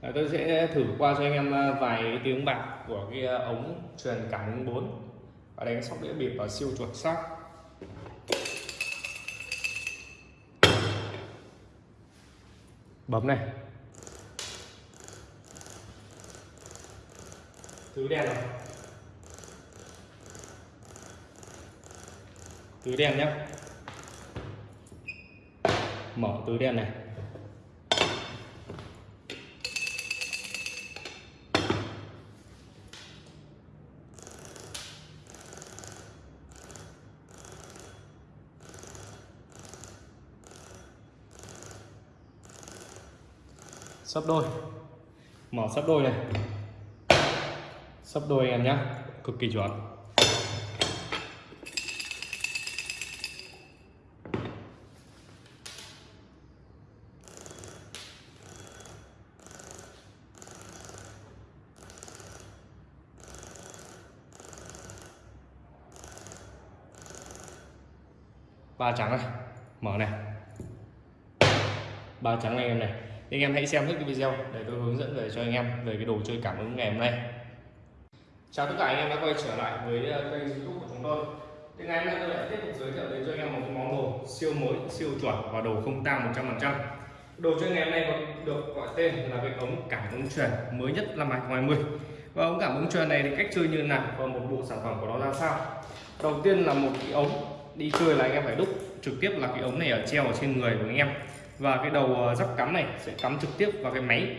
Ờ, tôi sẽ thử qua cho anh em ờ, vài tiếng bạc của cái ờ, ống truyền cảm ứng 4 và đánh sóc đĩa bịp và siêu chuột sắc bấm này. Tứ đen rồi. Tứ đen nhé mở tứ đen này. Sấp đôi. Mở sấp đôi này. Sấp đôi anh em nhé cực kỳ chuẩn. Ba trắng này. Mở này. Ba trắng này em này anh em hãy xem hết cái video để tôi hướng dẫn về cho anh em về cái đồ chơi cảm ứng ngày hôm nay. Chào tất cả anh em đã quay trở lại với ờ, kênh youtube của chúng tôi. Thì ngày hôm nay tôi lại tiếp tục giới thiệu đến cho anh em một cái món đồ siêu mới, siêu chuẩn và đồ không tang 100% đồ chơi ngày hôm nay được gọi tên là cái ống cảm ứng truyền mới nhất năm 2020 và ống cảm ứng truyền này thì cách chơi như nào và một bộ sản phẩm của nó ra sao? Đầu tiên là một cái ống đi chơi là anh em phải đúc trực tiếp là cái ống này ở treo ở trên người của anh em và cái đầu ờ, dắp cắm này sẽ cắm trực tiếp vào cái máy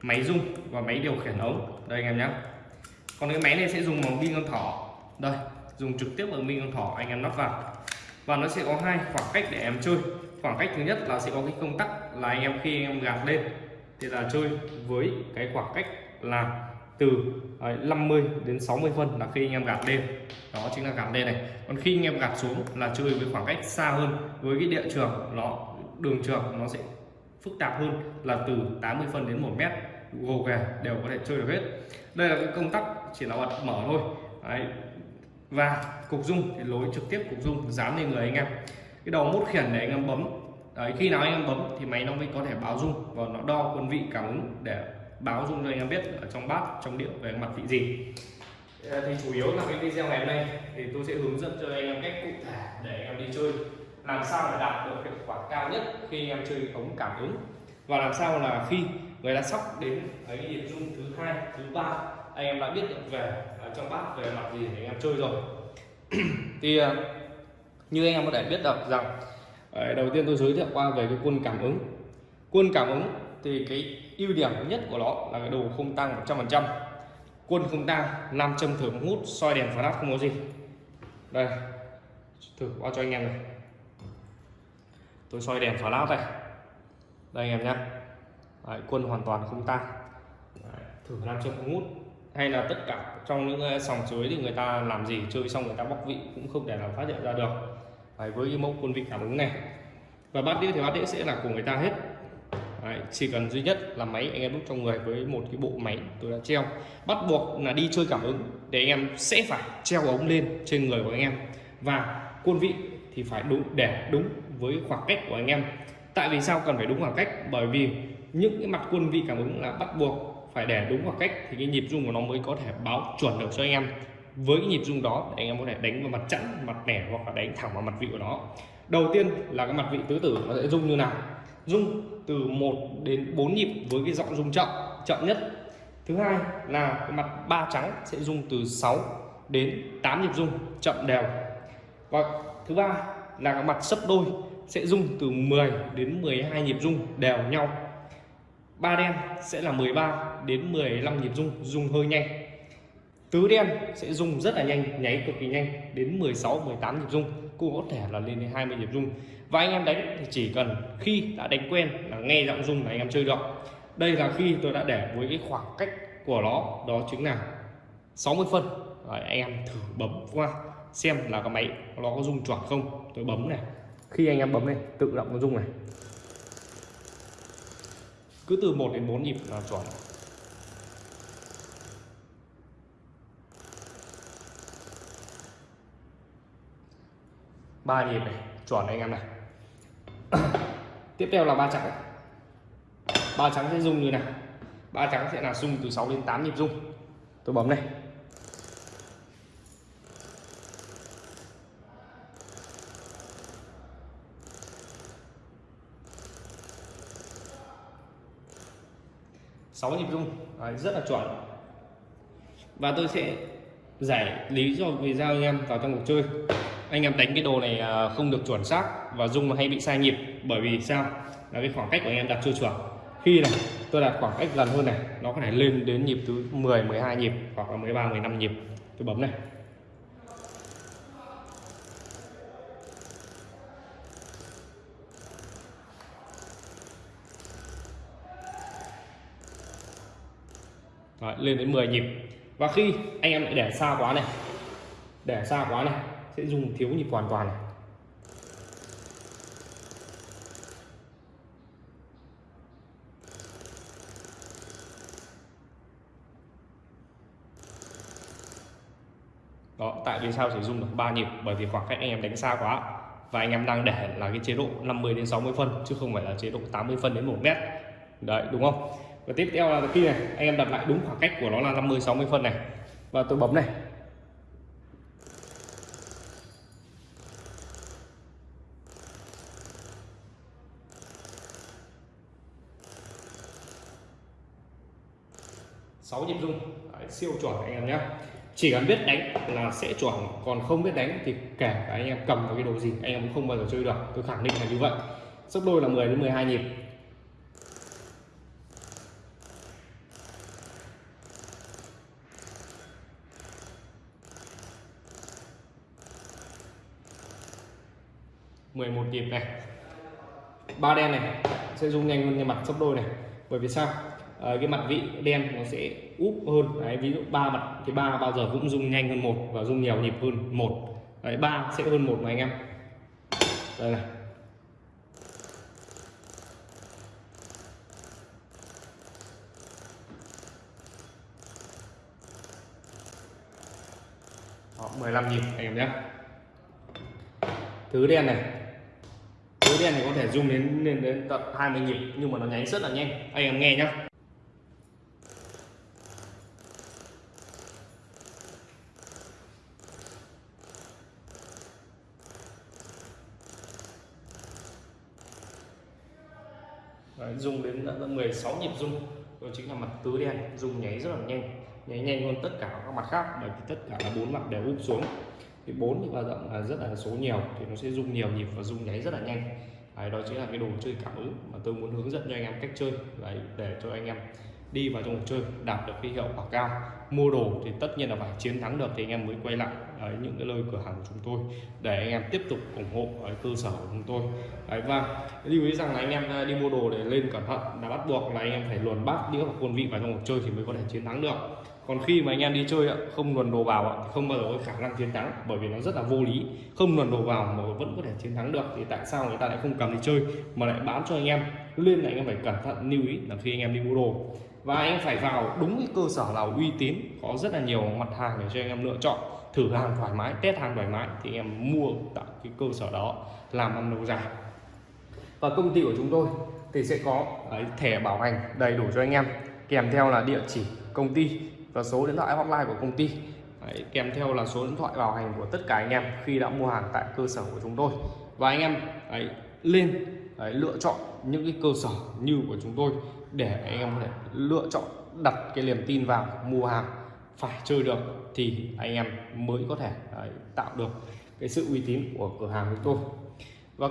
máy rung và máy điều khiển ống. Đây anh em nhé còn cái máy này sẽ dùng bằng pin con thỏ. Đây, dùng trực tiếp bằng pin con thỏ anh em lắp vào. Và nó sẽ có hai khoảng cách để em chơi. Khoảng cách thứ nhất là sẽ có cái công tắc là anh em khi anh em gạt lên. Thì là chơi với cái khoảng cách là từ ờ, 50 đến 60 phân là khi anh em gạt lên. Đó chính là gạt lên này. Còn khi anh em gạt xuống là chơi với khoảng cách xa hơn với cái địa trường, nó đường trường nó sẽ phức tạp hơn là từ 80 phân đến 1 mét. Gồ ghề đều có thể chơi được hết. Đây là cái công tắc chỉ là bật mở thôi. Đấy. và cục dung thì lối trực tiếp cục dung dán lên người anh em. Cái đầu mút khiển để anh em bấm. Đấy, khi nào anh em bấm thì máy nó mới có thể báo dung và nó đo quân vị cảm ứng để báo dung cho anh em biết ở trong bát trong điệu về mặt vị gì. Thì chủ yếu là cái video ngày hôm nay thì tôi sẽ hướng dẫn cho anh em cách cụ thể để anh em đi chơi làm sao để đạt được hiệu quả cao nhất khi em chơi ống cảm ứng? Và làm sao là khi người ta sóc đến cái nhịp rung thứ hai, thứ ba, anh em đã biết được về à, trong bát về mặt gì để anh em chơi rồi. Thì à, như anh em có thể biết được rằng à, đầu tiên tôi giới thiệu qua về cái quân cảm ứng. Quân cảm ứng thì cái ưu điểm nhất của nó là cái đồ không tăng 100% quân không tăng, nam châm thử hút, soi đèn flash không có gì. Đây, thử qua cho anh em này tôi soi đèn flash này đây. Anh em nhé Đấy, quân hoàn toàn không tăng Đấy, thử làm cho không hút. Hay là tất cả trong những ờ, sòng chuối thì người ta làm gì chơi xong người ta bóc vị cũng không thể nào phát hiện ra được. Đấy, với cái mẫu quân vị cảm ứng này. Và bát đĩa thì bát đĩa sẽ là của người ta hết. Đấy, chỉ cần duy nhất là máy anh em đút trong người với một cái bộ máy tôi đã treo. Bắt buộc là đi chơi cảm ứng để anh em sẽ phải treo ống lên trên người của anh em. Và quân vị thì phải đúng để đúng với khoảng cách của anh em. Tại vì sao cần phải đúng khoảng cách? Bởi vì những cái mặt quân vị cảm ứng là bắt buộc phải để đúng khoảng cách thì cái nhịp rung của nó mới có thể báo chuẩn được cho anh em. Với cái nhịp rung đó anh em có thể đánh vào mặt chẵn, mặt nẻ hoặc là đánh thẳng vào mặt vị của nó. Đầu tiên là cái mặt vị tứ tử nó sẽ rung như nào? Rung từ 1 đến 4 nhịp với cái giọng rung chậm chậm nhất. Thứ hai là cái mặt ba trắng sẽ rung từ 6 đến 8 nhịp rung chậm đều. Và thứ ba là cái mặt sấp đôi sẽ rung từ 10 đến 12 nhịp rung đều nhau. Ba đen sẽ là 13 đến 15 nhịp rung rung hơi nhanh. Tứ đen sẽ rung rất là nhanh nháy cực kỳ nhanh đến 16 18 nhịp rung cũng có thể là lên đến 20 nhịp rung. Và anh em đánh thì chỉ cần khi đã đánh quen là nghe giọng rung là anh em chơi được. Đây là khi tôi đã để với cái khoảng cách của nó đó chính là 60 phân. Rồi, anh em thử bấm qua xem là cái máy nó có rung chuẩn không. Tôi bấm này khi anh em bấm này tự động nó rung này. Cứ từ 1 đến 4 nhịp là chuẩn. Ba nhịp này chuẩn anh em này. Tiếp theo là ba trắng. Ba trắng sẽ rung như này ba trắng sẽ là rung từ 6 đến 8 nhịp rung. Tôi bấm này sáu nhịp rung. Đấy, rất là chuẩn. Và tôi sẽ giải lý cho sao anh em vào trong cuộc chơi. Anh em đánh cái đồ này à, không được chuẩn xác và rung hay bị sai nhịp. Bởi vì sao? Là cái khoảng cách của anh em đặt chưa chuẩn. Khi này tôi đặt khoảng cách gần hơn này nó có thể lên đến nhịp thứ 10 12 nhịp hoặc là 13 15 nhịp. Tôi bấm này. Đấy, lên đến 10 nhịp. Và khi anh em lại để xa quá này để xa quá này sẽ dùng thiếu nhịp hoàn toàn này. Đó tại vì sao chỉ dùng được 3 nhịp? Bởi vì khoảng cách anh em đánh xa quá. Và anh em đang để là cái chế độ 50 đến 60 phân chứ không phải là chế độ 80 phân đến 1 mét. Đấy đúng không? Và tiếp theo là khi này anh em đặt lại đúng khoảng cách của nó là 50 60 phân này. Và tôi bấm này. Sáu nhịp rung. Đấy, siêu chuẩn anh em nhé. Chỉ cần biết đánh là sẽ chuẩn còn không biết đánh thì kể cả anh em cầm vào cái đồ gì anh em cũng không bao giờ chơi được. Tôi khẳng định là như vậy. Sấp đôi là 10 đến 12 nhịp. Mười một nhịp này. Ba đen này sẽ rung nhanh hơn cái mặt sấp đôi này. Bởi vì sao? À, cái mặt vị đen nó sẽ úp hơn. Đấy, ví dụ ba mặt thì ba bao giờ cũng rung nhanh hơn một và rung nhiều nhịp hơn một. Đấy ba sẽ hơn một mà anh em. Đây này. Đó, 15 nhịp anh em nhé thứ đen này. Thứ đen này có thể dùng đến lên đến tận 20 nhịp nhưng mà nó nháy rất là nhanh. Anh em nghe nhá. Đấy, dùng đến đã 16 nhịp rung đó chính là mặt tứ đen dùng nháy rất là nhanh. Nháy nhanh hơn tất cả các mặt khác bởi vì tất cả là bốn mặt đều úp xuống thì bốn thì bao rộng là rất là số nhiều thì nó sẽ rung nhiều nhịp và rung nháy rất là nhanh. Đấy, đó chính là cái đồ chơi cảm ứng mà tôi muốn hướng dẫn cho anh em cách chơi. Đấy, để cho anh em đi vào trong cuộc chơi đạt được cái hiệu quả cao. Mua đồ thì tất nhiên là phải chiến thắng được thì anh em mới quay lại. Đấy, những cái nơi cửa hàng của chúng tôi để anh em tiếp tục ủng hộ ở cơ sở của chúng tôi. Đấy, và lưu ý rằng là anh em à, đi mua đồ để lên cẩn thận là bắt buộc là anh em phải luồn bát đĩa và quân vị vào trong cuộc chơi thì mới có thể chiến thắng được còn khi mà anh em đi chơi không luồn đồ vào thì không bao giờ có khả năng chiến thắng, bởi vì nó rất là vô lý. Không luồn đồ vào mà vẫn có thể chiến thắng được, thì tại sao người ta lại không cầm đi chơi, mà lại bán cho anh em? Nên là anh em phải cẩn thận, lưu ý là khi anh em đi mua đồ. Và anh em phải vào đúng cái cơ sở nào uy tín, có rất là nhiều mặt hàng để cho anh em lựa chọn. Thử hàng thoải mái, test hàng thoải mái, thì em mua tại cái cơ sở đó, làm ăn lâu dài. Và công ty của chúng tôi thì sẽ có thẻ bảo hành đầy đủ cho anh em, kèm theo là địa chỉ công ty và số điện thoại hotline của công ty. Đấy, kèm theo là số điện thoại bảo hành của tất cả anh em khi đã mua hàng tại cơ sở của chúng tôi. Và anh em ấy lên đấy, lựa chọn những cái cơ sở như của chúng tôi để anh em có thể lựa chọn đặt cái niềm tin vào mua hàng phải chơi được thì anh em mới có thể đấy, tạo được cái sự uy tín của cửa hàng của tôi. Và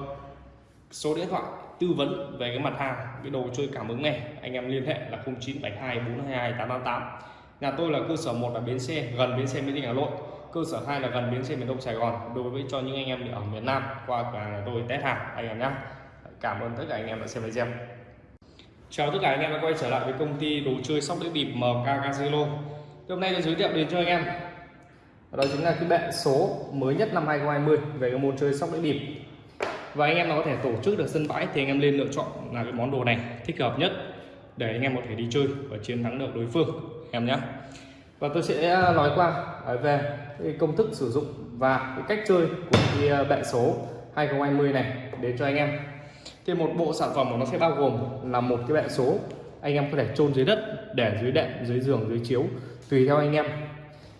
số điện thoại tư vấn về cái mặt hàng cái đồ chơi cảm ứng này anh em liên hệ là 0972 422 888 nhà tôi là cơ sở một là bến xe, gần bến xe mỹ đình hà nội. Cơ sở hai là gần bến xe miền đông sài gòn. Đối với cho những anh em ở miền nam, qua cửa hàng tôi test hàng, anh em nhé. Cảm ơn tất cả anh em đã xem video. Chào tất cả anh em đã quay trở lại với công ty đồ chơi sóc đĩa bịp MK Casino hôm nay tôi giới thiệu đến cho anh em. Đó chính là cái bệ số mới nhất năm 2020 về cái môn chơi sóc đĩa bịp. Và anh em nó có thể tổ chức được sân bãi thì anh em lên lựa chọn là cái món đồ này thích hợp nhất để anh em có thể đi chơi và chiến thắng được đối phương em nhé. Và tôi sẽ à, nói qua về cái công thức sử dụng và cái cách chơi của cái à, bệ số 2020 này đến cho anh em. Thì một bộ sản phẩm của nó sẽ bao gồm là một cái bệ số anh em có thể chôn dưới đất, để dưới đệm, dưới giường, dưới chiếu, tùy theo anh em.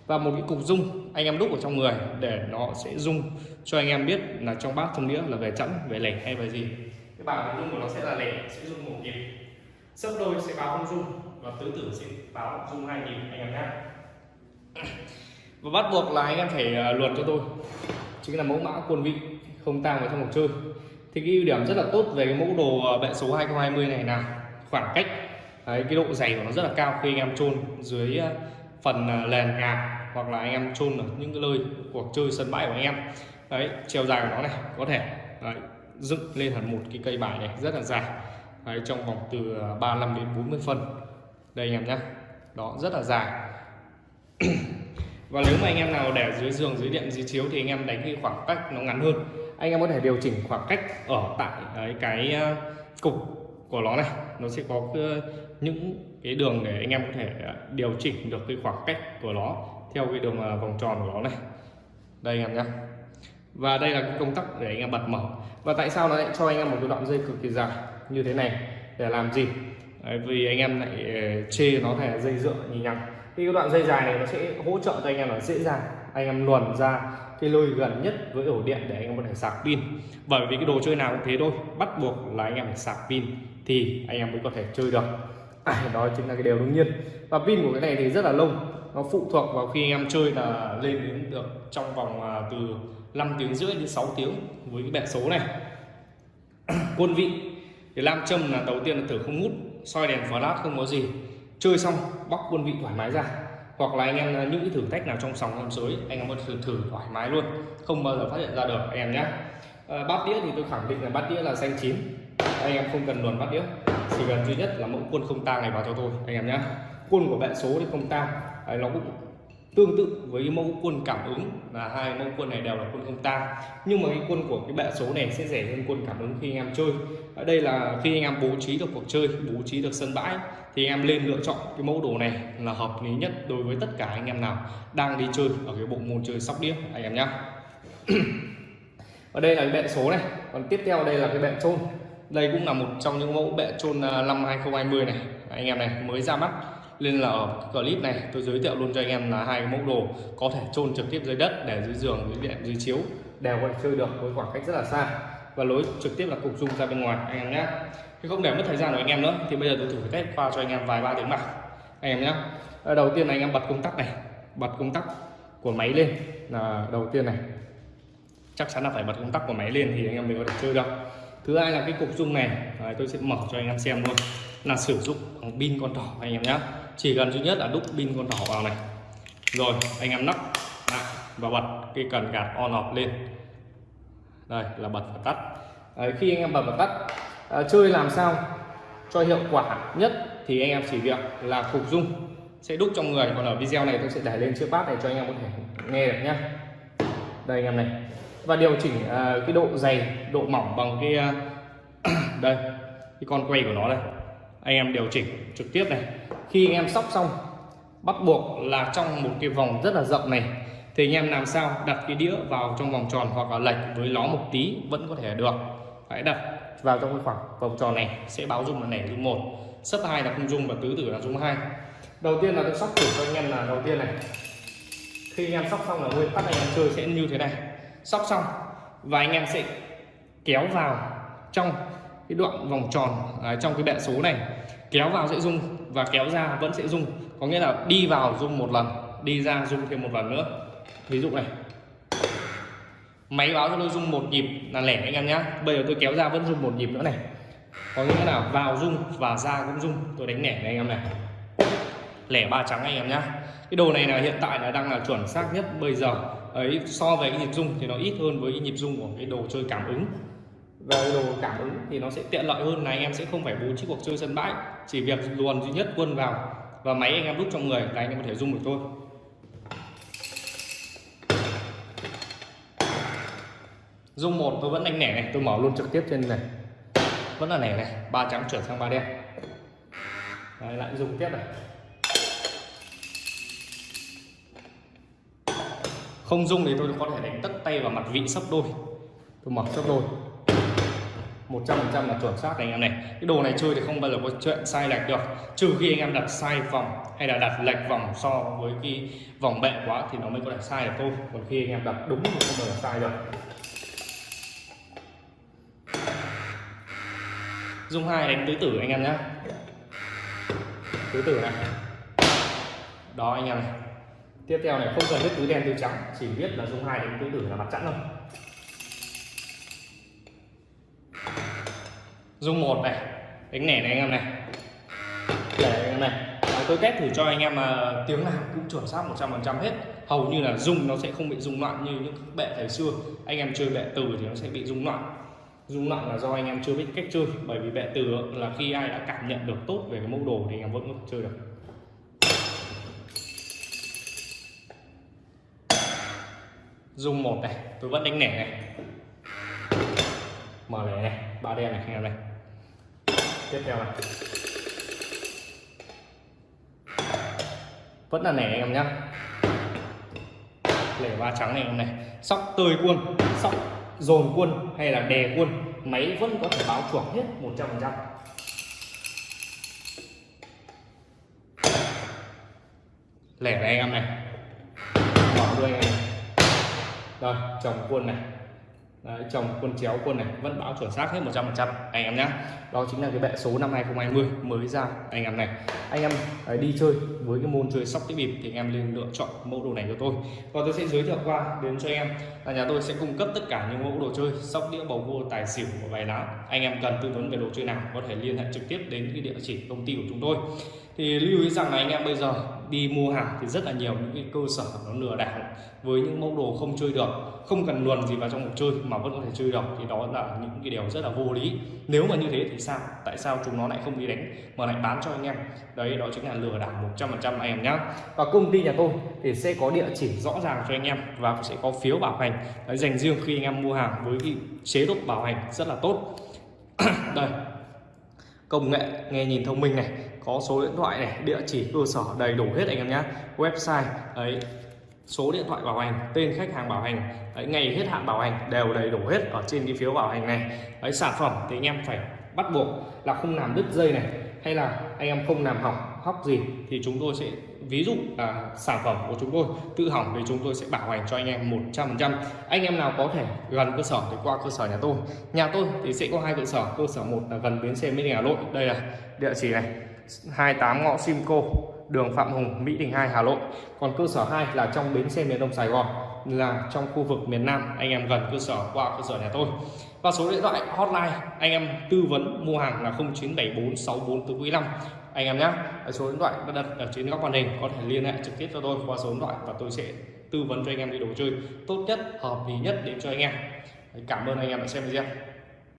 Và một cái cục dung anh em đúc ở trong người để nó sẽ dung cho anh em biết là trong bát trong đĩa là về chẵn, về lẻ hay về gì. Cái bảng dung của nó sẽ là lẻ, sẽ dung một nhịp. Sấp đôi sẽ báo không dung và tứ tử sẽ báo dung hai nhịp anh em nhé. Và bắt buộc là anh em phải ờ, luật cho tôi. Chính là mẫu mã quân vị không tang vào trong cuộc chơi. Thì cái ưu điểm rất là tốt về cái mẫu đồ ờ, bệ số 2020 này là khoảng cách. Đấy, cái độ dày của nó rất là cao khi anh em chôn dưới ờ, phần nền nhà hoặc là anh em chôn ở những cái nơi cuộc chơi sân bãi của anh em. Đấy chiều dài của nó này có thể đấy, dựng lên hẳn một cái cây bài này rất là dài. Đấy, trong vòng từ 35 đến 40 phân đây anh em nhé đó rất là dài. Và nếu mà anh em nào để dưới giường dưới điện dưới chiếu thì anh em đánh cái khoảng cách nó ngắn hơn. Anh em có thể điều chỉnh khoảng cách ở tại đấy, cái ờ, cục của nó này. Nó sẽ có ờ, những cái đường để anh em có thể ờ, điều chỉnh được cái khoảng cách của nó theo cái đường vòng tròn của nó này. Đây anh em nhé và đây là cái công tắc để anh em bật mở. Và tại sao nó lại cho anh em một cái đoạn dây cực kỳ dài như thế này? Để làm gì? Đấy, vì anh em lại ờ, chê nó thành dây dựa nhì nhằng thì cái đoạn dây dài này nó sẽ hỗ trợ cho anh em là dễ dàng anh em luồn ra cái lôi gần nhất với ổ điện để anh em có thể sạc pin. Bởi vì cái đồ chơi nào cũng thế thôi bắt buộc là anh em phải sạc pin thì anh em mới có thể chơi được. À, đó chính là cái điều đương nhiên. Và pin của cái này thì rất là lâu nó phụ thuộc vào khi anh em chơi là lên đến được trong vòng à, từ 5 tiếng rưỡi đến 6 tiếng với cái bẹt số này. Quân vị thì lam châm là đầu tiên là thử không hút soi đèn flash không có gì. Chơi xong bóc quân vị thoải mái ra. Hoặc là anh em à, những cái thử thách nào trong sòng trong sới anh em có thử thử thoải mái luôn. Không bao giờ phát hiện ra được anh em nhé à, ờ, bát đĩa thì tôi khẳng định là bát đĩa là xanh chín. Anh em không cần luồn bát đĩa. Chỉ cần duy nhất là mẫu quân không tang này vào cho tôi anh em nhé quân của bạn số thì không tang. Nó cũng tương tự với cái mẫu quân cảm ứng là hai mẫu quân này đều là quân không tang nhưng mà cái quân của cái bệ số này sẽ rẻ hơn quân cảm ứng khi anh em chơi. Ở đây là khi anh em bố trí được cuộc chơi, bố trí được sân bãi, thì anh em lên lựa chọn cái mẫu đồ này là hợp lý nhất đối với tất cả anh em nào đang đi chơi ở cái bộ môn chơi sóc đĩa, anh em nhé ở đây là cái bệ số này, còn tiếp theo đây là cái bệ trôn đây cũng là một trong những mẫu bệ trôn à, năm 2020 này. Anh em này, mới ra mắt nên là ở clip này. Tôi giới thiệu luôn cho anh em là hai mẫu đồ có thể chôn trực tiếp dưới đất để dưới giường dưới điện dưới chiếu đều có thể chơi được với khoảng cách rất là xa. Và lối trực tiếp là cục dung ra bên ngoài anh em nhé. Thì không để mất thời gian của anh em nữa thì bây giờ tôi thử test qua cho anh em vài ba tiếng nào anh em nhé. Ờ, đầu tiên là anh em bật công tắc này. Bật công tắc của máy lên. Là đầu tiên này. Chắc chắn là phải bật công tắc của máy lên thì anh em mới có thể chơi được. Thứ hai là cái cục dung này. Đấy, tôi sẽ mở cho anh em xem luôn. Là sử dụng bằng pin con thỏ anh em nhé chỉ cần duy nhất là đúc pin con thỏ vào này. Rồi anh em nắp lại và bật cái cần gạt on off lên. Đây là bật và tắt. Đấy, khi anh em bật và tắt à, chơi làm sao cho hiệu quả nhất thì anh em chỉ việc là phục dung. Sẽ đúc trong người còn ở video này tôi sẽ để lên chiếc bát này cho anh em có thể nghe được nhé đây anh em này. Và điều chỉnh uh, cái độ dày độ mỏng bằng cái uh, đây cái con quay của nó đây. Anh em điều chỉnh trực tiếp này khi anh em sóc xong bắt buộc là trong một cái vòng rất là rộng này thì anh em làm sao đặt cái đĩa vào trong vòng tròn hoặc là lệch với nó một tí vẫn có thể được. Hãy đặt vào trong cái khoảng vòng tròn này sẽ báo dung là nẻ dung một sấp hai là không dung và tứ tử là dung hai. Đầu tiên là tôi sóc thử cho anh em là đầu tiên này. Khi anh em sóc xong là nguyên tắc anh em chơi sẽ như thế này. Sóc xong và anh em sẽ kéo vào trong cái đoạn vòng tròn à, trong cái bệ số này. Kéo vào sẽ dung và kéo ra vẫn sẽ rung. Có nghĩa là đi vào rung một lần, đi ra rung thêm một lần nữa. Ví dụ này. Máy báo cho tôi rung một nhịp là lẻ anh em nhá. Bây giờ tôi kéo ra vẫn rung một nhịp nữa này. Có nghĩa là vào rung và ra cũng rung. Tôi đánh lẻ này anh em này. Lẻ ba trắng anh em nhá. Cái đồ này là hiện tại là đang là chuẩn xác nhất bây giờ. Ấy, so với cái nhịp rung thì nó ít hơn với cái nhịp rung của cái đồ chơi cảm ứng về đồ cảm ứng thì nó sẽ tiện lợi hơn là anh em sẽ không phải bố trí cuộc chơi sân bãi. Chỉ việc luồn duy nhất quân vào và máy anh em đúc trong người là anh em có thể dùng được thôi. Dung một tôi vẫn đánh nẻ này tôi mở luôn trực tiếp trên này. Vẫn là nẻ này ba trắng chuyển sang ba đen. Đấy, lại dùng tiếp này. Không dung thì tôi có thể đánh tất tay vào mặt vị sấp đôi. Tôi mở sấp đôi. 100% là chuẩn xác anh em này. Cái đồ này chơi thì không bao giờ có chuyện sai lệch được. Trừ khi anh em đặt sai vòng hay là đặt lệch vòng so với cái vòng bệ quá thì nó mới có thể sai được thôi. Còn khi anh em đặt đúng thì không bao giờ sai được. Dung hai đánh tứ tử anh em nhé tứ tử này. Đó anh em này. Tiếp theo này, không cần biết tứ đen tứ trắng, chỉ biết là dung hai đánh tứ tử là mặt chẵn thôi. Dung một này đánh nẻ này anh em này. Để anh em này Đấy, tôi test thử cho anh em mà tiếng nào cũng chuẩn xác 100% hết. Hầu như là dung nó sẽ không bị rung loạn như những bệ thời xưa. Anh em chơi bệ từ thì nó sẽ bị rung loạn. Rung loạn là do anh em chưa biết cách chơi bởi vì bệ từ là khi ai đã cảm nhận được tốt về cái mẫu đồ thì anh em vẫn có thể chơi được. Dung một này tôi vẫn đánh nẻ này. Mở lẻ này ba đen này anh em này tiếp theo này. Vẫn là nẻ anh em nhá. Lẻ ba trắng này anh em này. Sóc tơi quân, sóc dồn quân hay là đè quân, máy vẫn có thể báo chuẩn hết 100% lẻ này anh em này. Bỏ đuôi anh em. Chồng quân này. Đấy, chồng quân chéo quân này vẫn báo chuẩn xác hết 100% anh em nhé đó chính là cái bệ số năm 2020 mới ra anh em này. Anh em đấy, đi chơi với cái môn chơi sóc cái bịp thì anh em nên lựa chọn mẫu đồ này cho tôi. Và tôi sẽ giới thiệu qua đến cho em là nhà tôi sẽ cung cấp tất cả những mẫu đồ chơi sóc đĩa bầu cua tài xỉu và bài lá. Anh em cần tư vấn về đồ chơi nào có thể liên hệ trực tiếp đến cái địa chỉ công ty của chúng tôi. Thì lưu ý rằng là anh em bây giờ đi mua hàng thì rất là nhiều những cái cơ sở nó lừa đảo với những mẫu đồ không chơi được không cần luồn gì vào trong cuộc chơi mà vẫn có thể chơi được thì đó là những cái điều rất là vô lý. Nếu mà như thế thì sao? Tại sao chúng nó lại không đi đánh mà lại bán cho anh em? Đấy đó chính là lừa đảo 100% anh em nhá. Và công ty nhà tôi thì sẽ có địa chỉ rõ ràng cho anh em và sẽ có phiếu bảo hành. Đấy, dành riêng khi anh em mua hàng với cái chế độ bảo hành rất là tốt. Đây công nghệ nghe nhìn thông minh này có số điện thoại này địa chỉ cơ sở đầy đủ hết anh em nhé website ấy số điện thoại bảo hành tên khách hàng bảo hành đấy, ngày hết hạn bảo hành đều đầy đủ hết ở trên cái phiếu bảo hành này. Đấy sản phẩm thì anh em phải bắt buộc là không làm đứt dây này hay là anh em không làm hỏng hóc gì thì chúng tôi sẽ ví dụ là sản phẩm của chúng tôi tự hỏng thì chúng tôi sẽ bảo hành cho anh em 100% anh em nào có thể gần cơ sở thì qua cơ sở nhà tôi. Nhà tôi thì sẽ có hai cơ sở cơ sở một là gần bến xe Mỹ Đình Hà Nội. Đây là địa chỉ này. 28 ngõ Simco, đường Phạm Hùng, Mỹ Đình 2 Hà Nội. Còn cơ sở 2 là trong bến xe miền Đông Sài Gòn, là trong khu vực miền Nam, anh em gần cơ sở qua cơ sở nhà tôi. Và số điện thoại hotline, anh em tư vấn mua hàng là 0974644445 anh em nhé số điện thoại đã đặt ở trên góc màn hình, có thể liên hệ trực tiếp cho tôi qua số điện thoại và tôi sẽ tư vấn cho anh em đi đồ chơi tốt nhất, hợp lý nhất đến cho anh em. Cảm ơn anh em đã xem video.